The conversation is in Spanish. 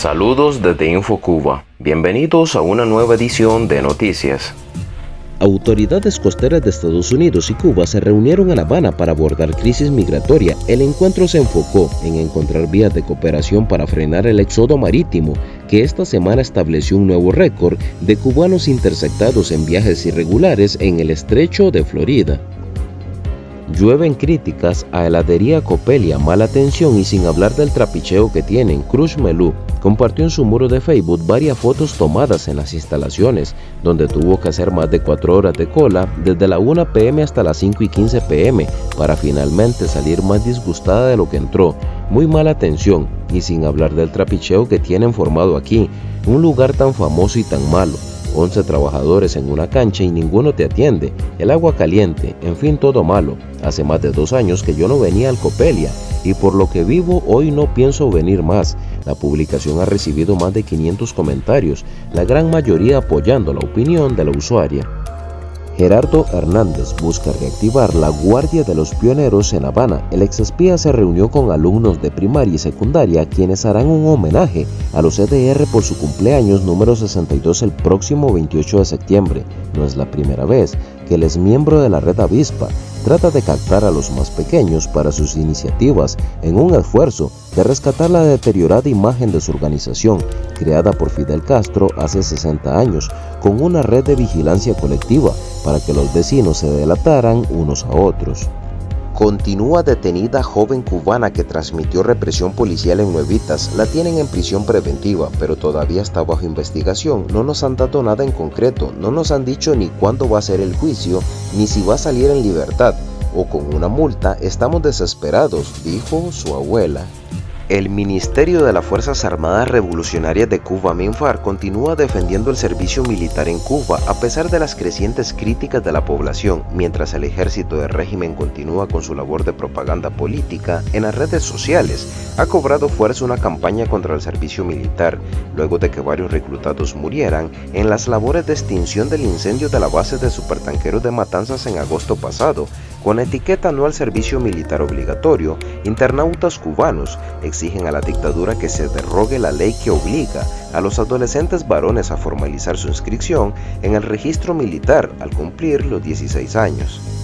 Saludos desde InfoCuba. Bienvenidos a una nueva edición de Noticias. Autoridades costeras de Estados Unidos y Cuba se reunieron en La Habana para abordar crisis migratoria. El encuentro se enfocó en encontrar vías de cooperación para frenar el éxodo marítimo, que esta semana estableció un nuevo récord de cubanos interceptados en viajes irregulares en el estrecho de Florida. Llueven críticas a heladería Copelia, mala atención y sin hablar del trapicheo que tienen. Cruz Melú compartió en su muro de Facebook varias fotos tomadas en las instalaciones, donde tuvo que hacer más de 4 horas de cola desde la 1 pm hasta las 5 y 15 pm para finalmente salir más disgustada de lo que entró. Muy mala atención y sin hablar del trapicheo que tienen formado aquí, un lugar tan famoso y tan malo. 11 trabajadores en una cancha y ninguno te atiende, el agua caliente, en fin todo malo. Hace más de dos años que yo no venía al Copelia y por lo que vivo hoy no pienso venir más. La publicación ha recibido más de 500 comentarios, la gran mayoría apoyando la opinión de la usuaria. Gerardo Hernández busca reactivar la Guardia de los Pioneros en Habana. El exespía se reunió con alumnos de primaria y secundaria quienes harán un homenaje a los EDR por su cumpleaños número 62 el próximo 28 de septiembre. No es la primera vez que el miembro de la red Avispa trata de captar a los más pequeños para sus iniciativas en un esfuerzo de rescatar la deteriorada imagen de su organización, creada por Fidel Castro hace 60 años, con una red de vigilancia colectiva para que los vecinos se delataran unos a otros. Continúa detenida joven cubana que transmitió represión policial en Nuevitas. La tienen en prisión preventiva, pero todavía está bajo investigación. No nos han dado nada en concreto, no nos han dicho ni cuándo va a ser el juicio, ni si va a salir en libertad o con una multa. Estamos desesperados, dijo su abuela. El Ministerio de las Fuerzas Armadas Revolucionarias de Cuba, MINFAR, continúa defendiendo el servicio militar en Cuba a pesar de las crecientes críticas de la población, mientras el ejército del régimen continúa con su labor de propaganda política en las redes sociales. Ha cobrado fuerza una campaña contra el servicio militar, luego de que varios reclutados murieran en las labores de extinción del incendio de la base de supertanqueros de Matanzas en agosto pasado, con etiqueta no al servicio militar obligatorio, internautas cubanos exigen a la dictadura que se derrogue la ley que obliga a los adolescentes varones a formalizar su inscripción en el registro militar al cumplir los 16 años.